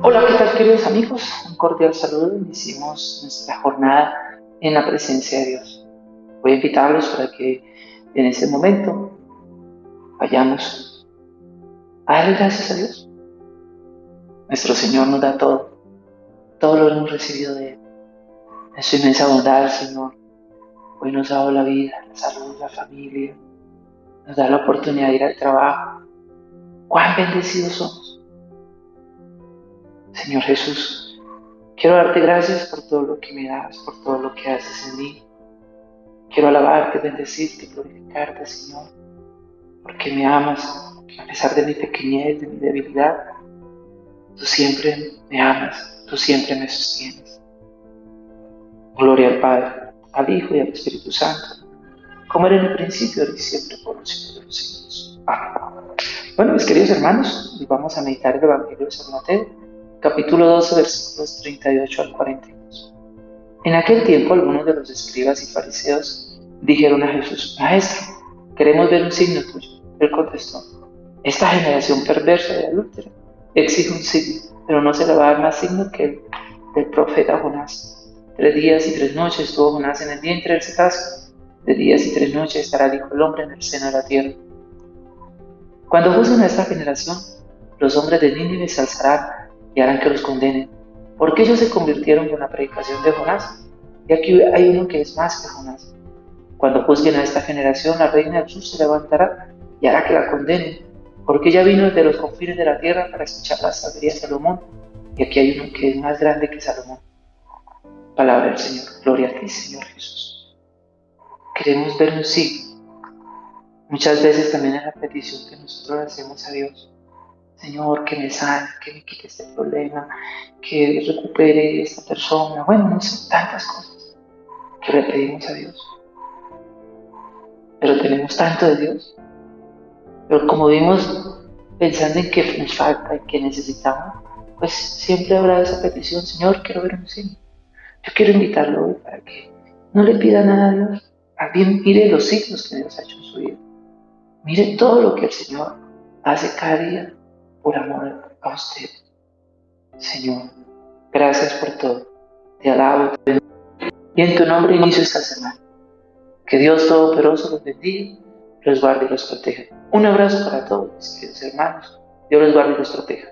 Hola, ¿qué tal queridos amigos? Un cordial saludo. Iniciamos nuestra jornada en la presencia de Dios. Voy a invitarlos para que en este momento vayamos a darle gracias a Dios. Nuestro Señor nos da todo. Todo lo hemos recibido de Él. En su inmensa bondad, Señor. Hoy nos ha dado la vida, la salud, la familia. Nos da la oportunidad de ir al trabajo. Cuán bendecidos somos. Señor Jesús, quiero darte gracias por todo lo que me das, por todo lo que haces en mí. Quiero alabarte, bendecirte, glorificarte, Señor, porque me amas, a pesar de mi pequeñez, de mi debilidad. Tú siempre me amas, tú siempre me sostienes. Gloria al Padre, al Hijo y al Espíritu Santo, como era en el principio, ahora y siempre, por los siglos de los siglos. Amén. Bueno, mis queridos hermanos, vamos a meditar el Evangelio de San Mateo capítulo 12, versículos 38 al 42. En aquel tiempo algunos de los escribas y fariseos dijeron a Jesús, Maestro, queremos ver un signo tuyo. Él contestó, esta generación perversa y adúltera exige un signo, pero no se le va a dar más signo que el del profeta Jonás. Tres días y tres noches estuvo Jonás en el vientre del cetáceo. De días y tres noches estará el Hombre en el seno de la tierra. Cuando juzguen a esta generación, los hombres de Nínive se alzarán y harán que los condenen, porque ellos se convirtieron en la predicación de Jonás. Y aquí hay uno que es más que Jonás. Cuando juzguen a esta generación, la reina del sur se levantará y hará que la condenen, porque ella vino desde los confines de la tierra para escuchar la sabiduría de Salomón, y aquí hay uno que es más grande que Salomón. Palabra del Señor. Gloria a ti, Señor Jesús. Queremos ver un sí. Muchas veces también es la petición que nosotros hacemos a Dios. Señor, que me sane, que me quite este problema, que recupere esta persona. Bueno, no sé, tantas cosas que le pedimos a Dios. Pero tenemos tanto de Dios. Pero como vimos pensando en que nos falta y que necesitamos, pues siempre habrá esa petición, Señor, quiero ver un signo. Yo quiero invitarlo hoy para que no le pida nada a Dios. También mire los signos que Dios ha hecho en su vida. Mire todo lo que el Señor hace cada día por amor a usted. Señor, gracias por todo. Te alabo y en tu nombre inicio esta semana. Que Dios Todopoderoso los bendiga, los guarde y los proteja. Un abrazo para todos mis queridos hermanos. Dios los guarde y los proteja.